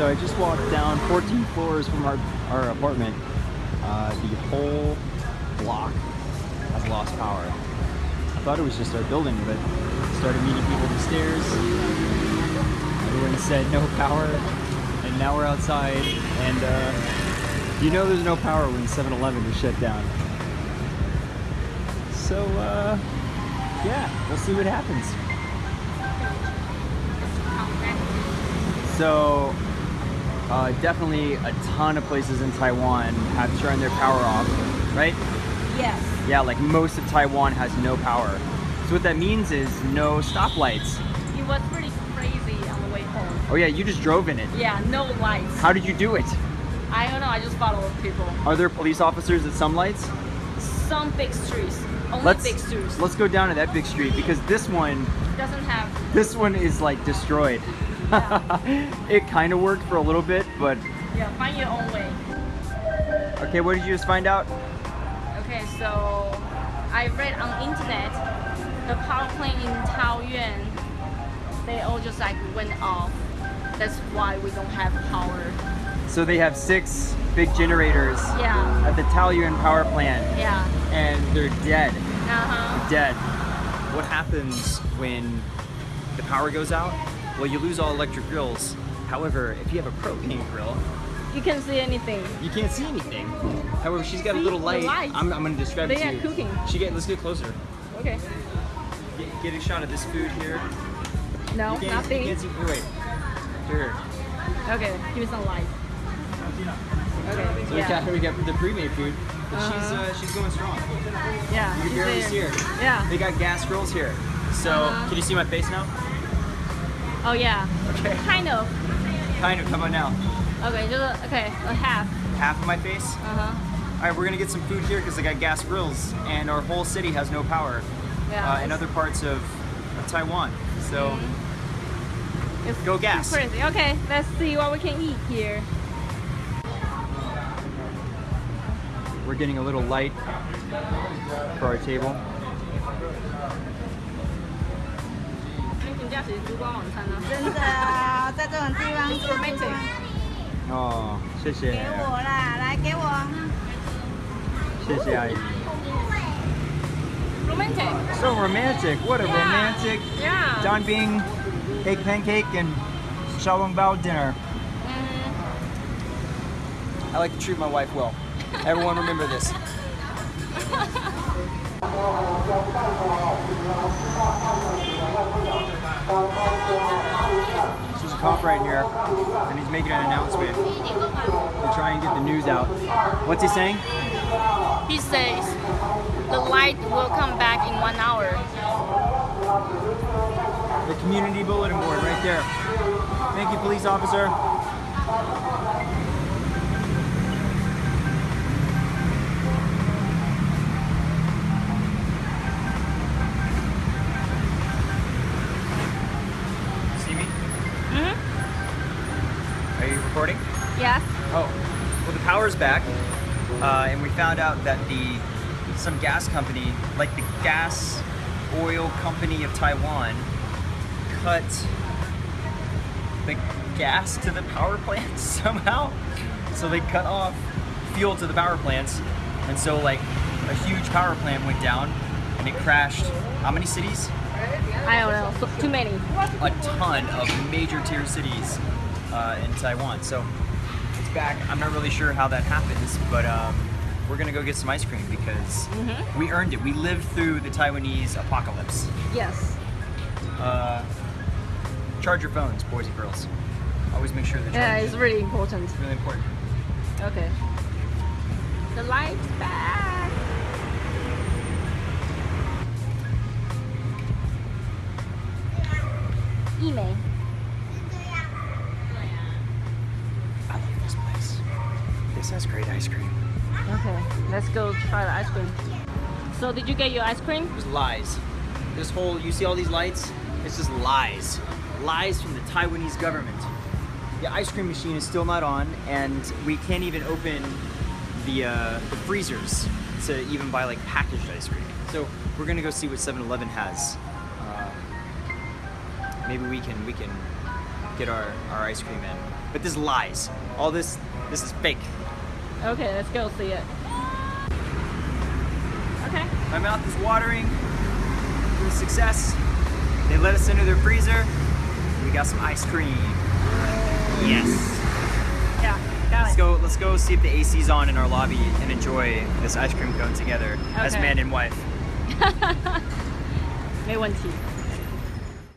So I just walked down 14 floors from our, our apartment. Uh, the whole block has lost power. I thought it was just our building, but started meeting people on the stairs. Everyone said no power, and now we're outside, and uh, you know there's no power when 7-Eleven is shut down. So, uh, yeah, we'll see what happens. So, uh, definitely a ton of places in Taiwan have turned their power off, right? Yes. Yeah, like most of Taiwan has no power. So what that means is no stoplights. It was pretty crazy on the way home. Oh yeah, you just drove in it. Yeah, no lights. How did you do it? I don't know, I just followed people. Are there police officers at some lights? Some big streets. Only Let's big streets. let's go down to that big street because this one Doesn't have this one is like destroyed. it kind of worked for a little bit, but yeah, find your own way. okay, what did you just find out? Okay, so I read on internet the power plant in Taoyuan they all just like went off. That's why we don't have power. So they have six big generators Yeah. at the Taoyuan power plant Yeah. and they're dead. Uh-huh. dead. What happens when the power goes out? Well, you lose all electric grills. However, if you have a propane grill, You can't see anything. you can't see anything. However, she's got a little light. I'm, I'm gonna describe They it to are you. cooking. She get, let's get closer. Okay. Get, get a shot of this food here. No, You can't, nothing. You can't see, wait. Here. Okay, give me some light. Okay, So we got, we got the pre-made food. But she's, Uh-huh. uh, she's going strong. Yeah. You can barely see her. Yeah. They got gas grills here. So, Uh-huh. can you see my face now? Oh yeah. Okay. Kind of. Kind of, how about now? Okay, just a, okay, a half. Half of my face? Uh-huh. All right, we're gonna get some food here because they got gas grills, and our whole city has no power Yeah. uh, in other parts of, of Taiwan. So It's go gas. crazy. Okay, let's see what we can eat here. we're getting a little light for our table. 你评价谁烛光晚餐呢？真的啊，在这种地方吃 romantic。哦，谢谢，给我啦，来给我。谢谢阿姨。 Romantic. So romantic. What a Yeah. romantic Yeah. Don Bing egg pancake and Xiaolong Bao dinner. Mm, I like to treat my wife well. Everyone remember this. There's a cop right here, and he's making an announcement to try and get the news out. What's he saying? he says the light will come back in one hour. The community bulletin board right there. Thank you, police officer. Back, uh, and we found out that the some gas company, like the Gas Oil Company of Taiwan, cut the gas to the power plants somehow. So they cut off fuel to the power plants, and so like a huge power plant went down, and it crashed. How many cities? I don't know. Too many. a ton of major tier cities uh, in Taiwan. So back. I'm not really sure how that happens, but um, we're gonna go get some ice cream because Mhm. we earned it. We lived through the Taiwanese apocalypse. Yes. Uh, charge your phones, boys and girls. Always make sure they're Yeah, it's really important. It's really important. Okay. The light's back. Email. I love this place. This has great ice cream. Okay, let's go try the ice cream. So did you get your ice cream? There's lies. This whole, you see all these lights? It's just lies. Lies from the Taiwanese government. The ice cream machine is still not on, and we can't even open the, uh, the freezers to even buy like packaged ice cream. So we're gonna go see what 7-Eleven has. Uh, maybe we can we can get our, our ice cream in. But this lies. All this this is fake. Okay, let's go see it. Okay. My mouth is watering. It was a success. They let us into their freezer. We got some ice cream. Yes. Yeah, got Let's it. go. Let's go see if the AC's on in our lobby and enjoy this ice cream cone together as Okay. man and wife. 没问题。